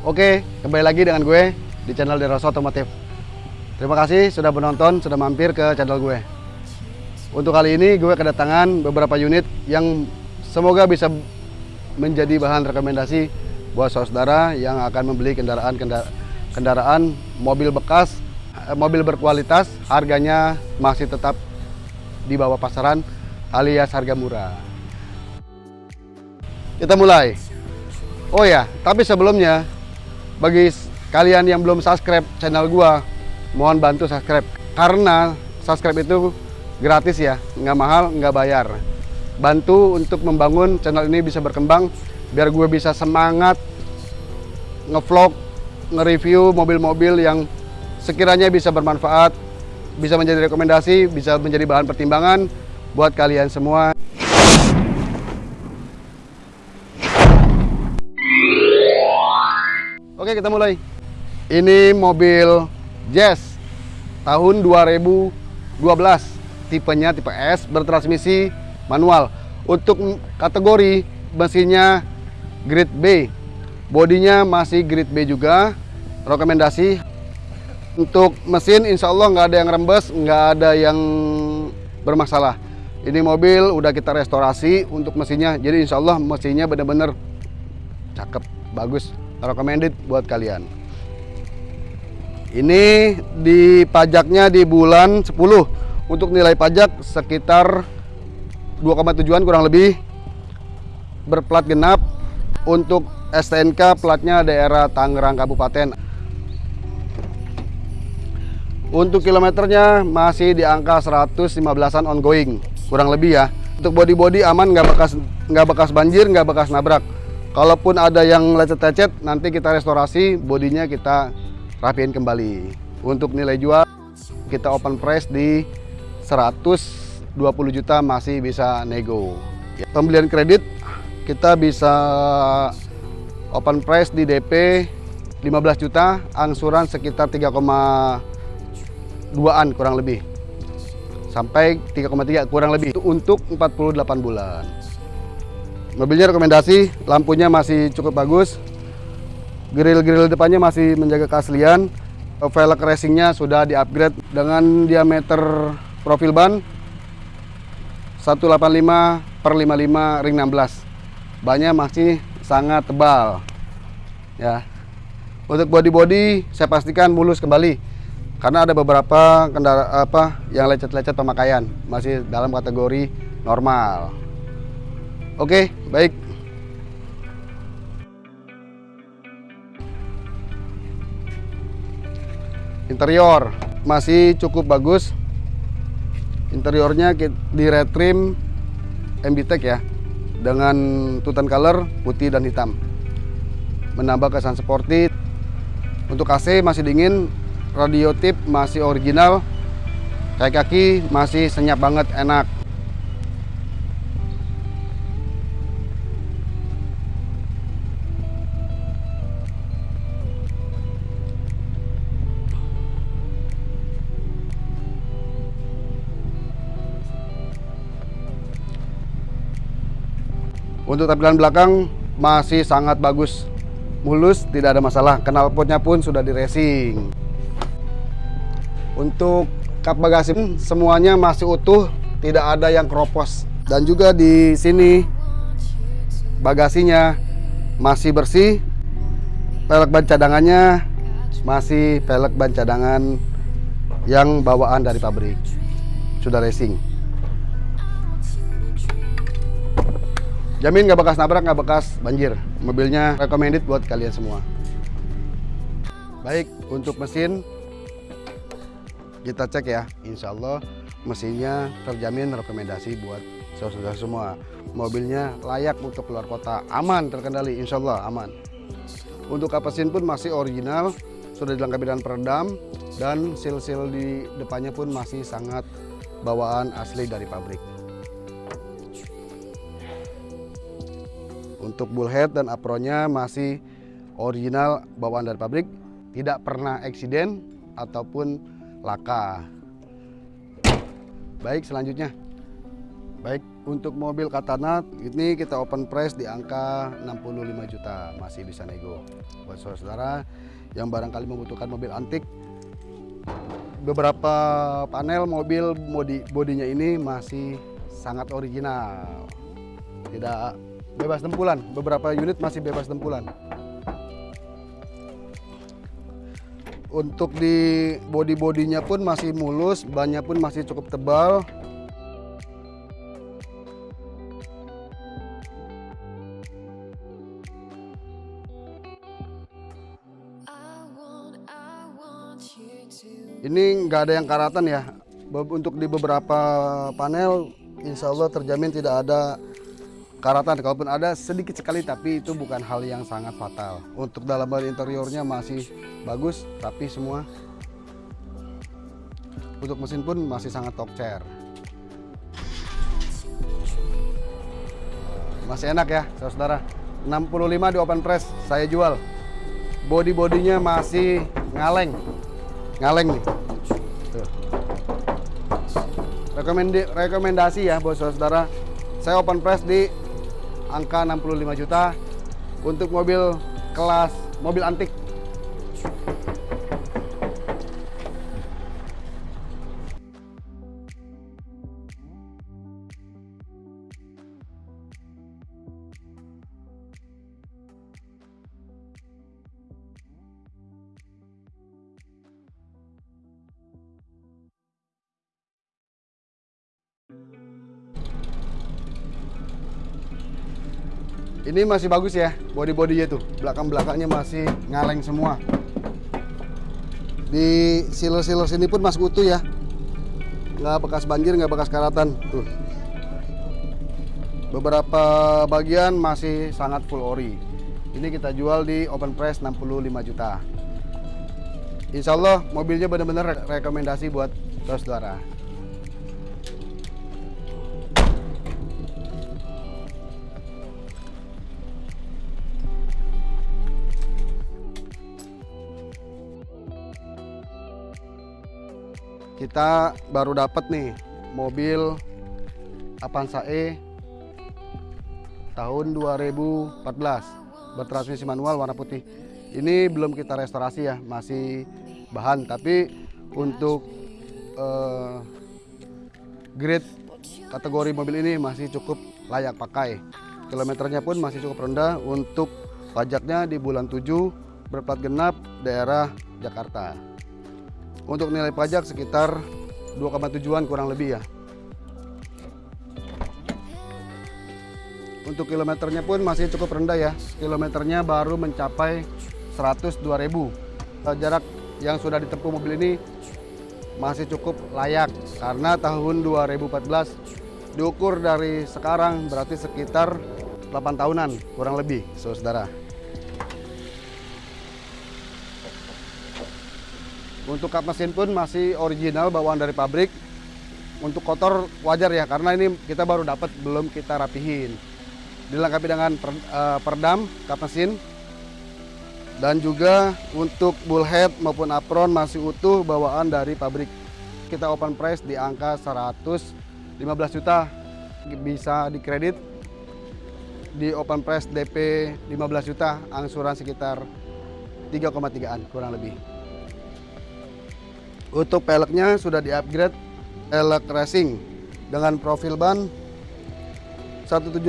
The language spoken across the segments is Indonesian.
Oke, kembali lagi dengan gue di channel Deroso Otomotif. Terima kasih sudah menonton, sudah mampir ke channel gue. Untuk kali ini gue kedatangan beberapa unit yang semoga bisa menjadi bahan rekomendasi buat saudara yang akan membeli kendaraan kendaraan mobil bekas, eh, mobil berkualitas, harganya masih tetap di bawah pasaran alias harga murah. Kita mulai. Oh ya, tapi sebelumnya bagi kalian yang belum subscribe channel gua, mohon bantu subscribe karena subscribe itu gratis ya, nggak mahal, nggak bayar. Bantu untuk membangun channel ini bisa berkembang biar gue bisa semangat ngevlog, nge-review mobil-mobil yang sekiranya bisa bermanfaat, bisa menjadi rekomendasi, bisa menjadi bahan pertimbangan buat kalian semua. Kita mulai. Ini mobil Jazz Tahun 2012 Tipenya tipe S Bertransmisi manual. Untuk kategori mesinnya grade B. Bodinya masih grade B juga. Rekomendasi. Untuk mesin insya Allah nggak ada yang rembes Nggak ada yang bermasalah. Ini mobil udah kita restorasi untuk mesinnya. Jadi insya Allah mesinnya bener-bener cakep, bagus recommended buat kalian. Ini di pajaknya di bulan 10 untuk nilai pajak sekitar 2,7an kurang lebih. Berplat genap untuk STNK platnya daerah Tangerang Kabupaten. Untuk kilometernya masih di angka 115an ongoing. Kurang lebih ya. Untuk body-body aman nggak bekas nggak bekas banjir nggak bekas nabrak Kalaupun ada yang lecet-lecet, nanti kita restorasi, bodinya kita rapiin kembali. Untuk nilai jual, kita open price di 120 juta masih bisa nego. Pembelian kredit, kita bisa open price di DP 15 juta, angsuran sekitar 3,2an kurang lebih. Sampai 3,3 kurang lebih untuk 48 bulan. Mobilnya rekomendasi, lampunya masih cukup bagus. Grill-grill depannya masih menjaga keaslian. Velg racingnya sudah di-upgrade dengan diameter profil ban 185 per 55 ring 16. Bannya masih sangat tebal. Ya. Untuk body-body saya pastikan mulus kembali karena ada beberapa kendaraan apa yang lecet-lecet pemakaian masih dalam kategori normal. Oke, baik. Interior masih cukup bagus. Interiornya di retrim MBTEC ya, dengan tutan color putih dan hitam. Menambah kesan sporty. Untuk AC masih dingin, radio tip masih original, kayak kaki masih senyap banget, enak. Untuk tampilan belakang masih sangat bagus, mulus, tidak ada masalah. Knalpotnya pun sudah di racing. Untuk kap bagasi semuanya masih utuh, tidak ada yang keropos. Dan juga di sini bagasinya masih bersih. Pelek ban cadangannya masih pelek ban cadangan yang bawaan dari pabrik. Sudah racing. Jamin nggak bekas nabrak, nggak bekas banjir. Mobilnya recommended buat kalian semua. Baik, untuk mesin kita cek ya. Insya Allah mesinnya terjamin rekomendasi buat saudara semua. Mobilnya layak untuk keluar kota, aman terkendali, insya Allah aman. Untuk kapasin pun masih original, sudah dilengkapi dengan peredam dan seal-seal di depannya pun masih sangat bawaan asli dari pabrik. Untuk bullhead dan apronnya masih original bawaan dari pabrik, tidak pernah eksiden ataupun laka. Baik, selanjutnya Baik, untuk mobil Katana ini kita open price di angka 65 juta, masih bisa nego. Buat saudara yang barangkali membutuhkan mobil antik, beberapa panel mobil body bodinya ini masih sangat original. Tidak bebas tempulan, beberapa unit masih bebas tempulan. Untuk di body-bodinya pun masih mulus, bannya pun masih cukup tebal, ini nggak ada yang karatan ya. Untuk di beberapa panel insya Allah terjamin tidak ada karatan kalaupun ada sedikit sekali tapi itu bukan hal yang sangat fatal. Untuk dalam hal interiornya masih bagus tapi semua untuk mesin pun masih sangat top chair. Masih enak ya saudara. 65 di open press saya jual. Body bodinya masih ngaleng. Ngaleng nih. Rekomendasi ya buat saudara. Saya open press di angka 65 juta untuk mobil kelas mobil antik ini masih bagus ya body bodinya tuh belakang belakangnya masih ngaleng semua. Di siler-siler sini pun masih utuh ya. Nggak bekas banjir nggak bekas karatan. Tuh. Beberapa bagian masih sangat full ori. Ini kita jual di open price 65 juta. Insya Allah mobilnya benar-benar rekomendasi buat saudara kita baru dapat nih mobil Avanza E tahun 2014 bertransmisi manual warna putih. Ini belum kita restorasi ya masih bahan. Tapi untuk uh, grade kategori mobil ini masih cukup layak pakai. Kilometernya pun masih cukup rendah untuk pajaknya di bulan 7 berplat genap daerah Jakarta untuk nilai pajak sekitar 2,7an kurang lebih ya. Untuk kilometernya pun masih cukup rendah ya. Kilometernya baru mencapai 102.000. Jarak yang sudah ditempuh mobil ini masih cukup layak karena tahun 2014 diukur dari sekarang berarti sekitar 8 tahunan kurang lebih saudara. Untuk kap mesin pun masih original bawaan dari pabrik. Untuk kotor wajar ya karena ini kita baru dapat belum kita rapihin. Dilengkapi dengan per, uh, perdam kap mesin dan juga untuk bullhead maupun apron masih utuh bawaan dari pabrik. Kita open price di angka 115 juta bisa dikredit di open price DP 15 juta angsuran sekitar 3,3an kurang lebih. Untuk peleknya sudah di-upgrade elek racing dengan profil ban 175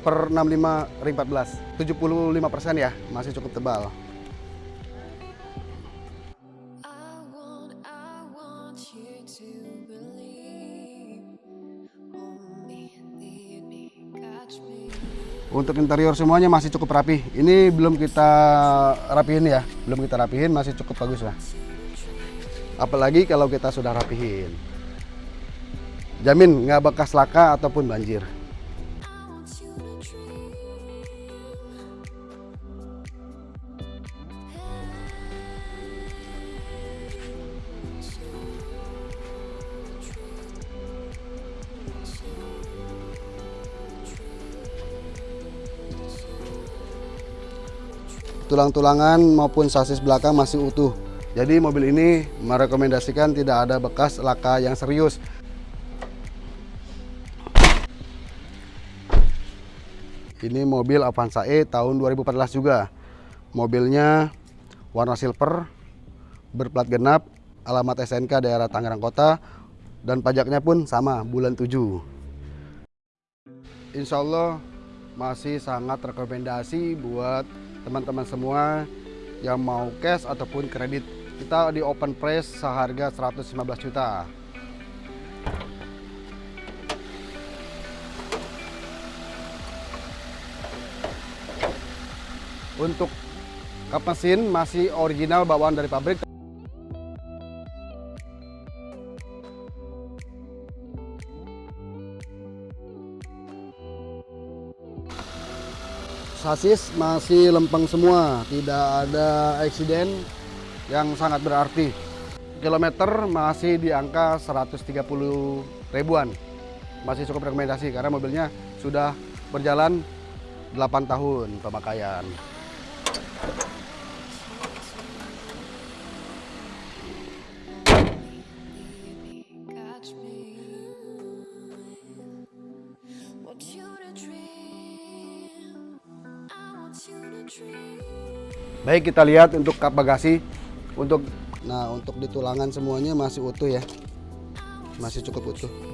per 65 ring 14 75 persen ya masih cukup tebal. Untuk interior semuanya masih cukup rapi. Ini belum kita rapihin ya, belum kita rapihin masih cukup bagus lah apalagi kalau kita sudah rapihin. Jamin nggak bekas laka ataupun banjir. Tulang-tulangan maupun sasis belakang masih utuh jadi mobil ini merekomendasikan tidak ada bekas laka yang serius. Ini mobil Avanza E tahun 2014 juga. Mobilnya warna silver, berplat genap, alamat SNK daerah Tangerang Kota, dan pajaknya pun sama, bulan 7. Insya Allah masih sangat rekomendasi buat teman-teman semua yang mau cash ataupun kredit kita di open price seharga 115 juta. Untuk kap mesin masih original bawaan dari pabrik. Sasis masih lempeng semua, tidak ada eksiden yang sangat berarti. Kilometer masih di angka 130 ribuan. Masih cukup rekomendasi karena mobilnya sudah berjalan 8 tahun pemakaian. Baik kita lihat untuk kap bagasi untuk nah untuk di tulangan semuanya masih utuh ya. Masih cukup utuh.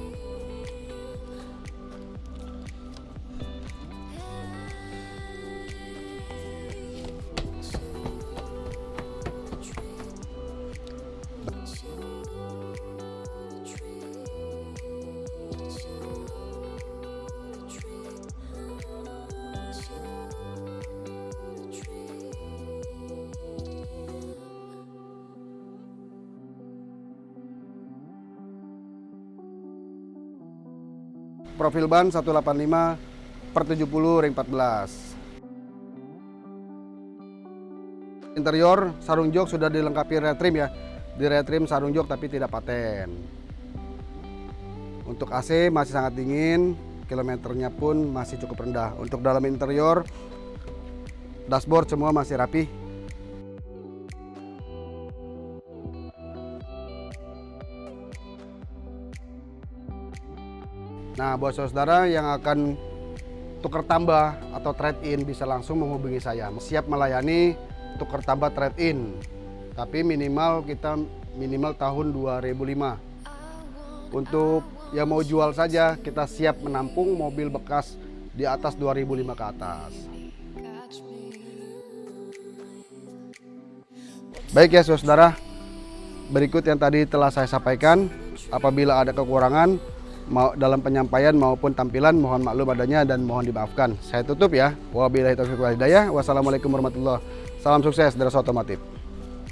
Profil ban 185 per 70 ring 14. Interior sarung jok sudah dilengkapi retrim ya. Di retrim sarung jok tapi tidak paten. Untuk AC masih sangat dingin, kilometernya pun masih cukup rendah. Untuk dalam interior dashboard semua masih rapi. Nah, buat saudara yang akan tukar tambah atau trade in bisa langsung menghubungi saya. Siap melayani tukar tambah trade in. Tapi minimal kita minimal tahun 2005. Untuk yang mau jual saja kita siap menampung mobil bekas di atas 2005 ke atas. Baik ya saudara, berikut yang tadi telah saya sampaikan. Apabila ada kekurangan mau dalam penyampaian maupun tampilan mohon maklum adanya dan mohon dimaafkan. Saya tutup ya. Wabillahi taufiq wal hidayah. Wassalamualaikum warahmatullahi Salam sukses dari Otomotif.